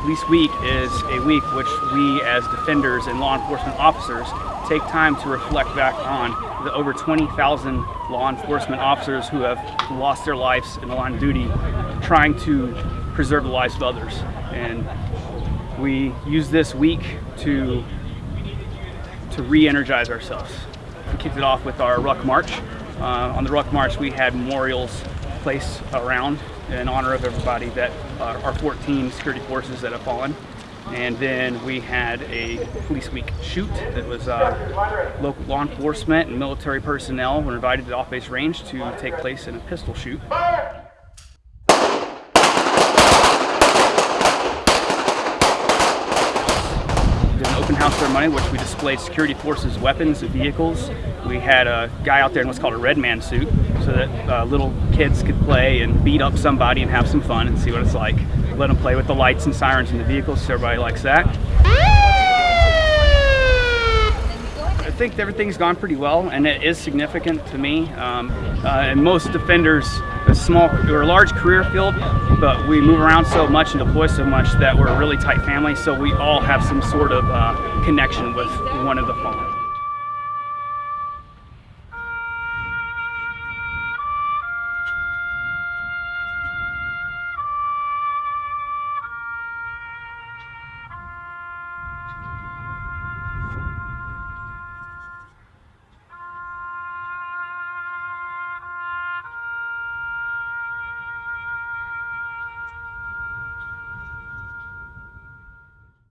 Police Week is a week which we as defenders and law enforcement officers take time to reflect back on the over 20,000 law enforcement officers who have lost their lives in the line of duty trying to preserve the lives of others. And we use this week to, to re-energize ourselves. We kicked it off with our Ruck March. Uh, on the Ruck March we had memorials placed around in honor of everybody that uh, our 14 security forces that have fallen. And then we had a police week shoot that was uh, local law enforcement and military personnel were invited to off-base range to take place in a pistol shoot. open house ceremony which we displayed security forces weapons and vehicles. We had a guy out there in what's called a red man suit so that uh, little kids could play and beat up somebody and have some fun and see what it's like. Let them play with the lights and sirens in the vehicles so everybody likes that. I think everything's gone pretty well and it is significant to me. Um, uh, and most defenders, a small or a large career field, but we move around so much and deploy so much that we're a really tight family so we all have some sort of uh, connection with one of the fallen.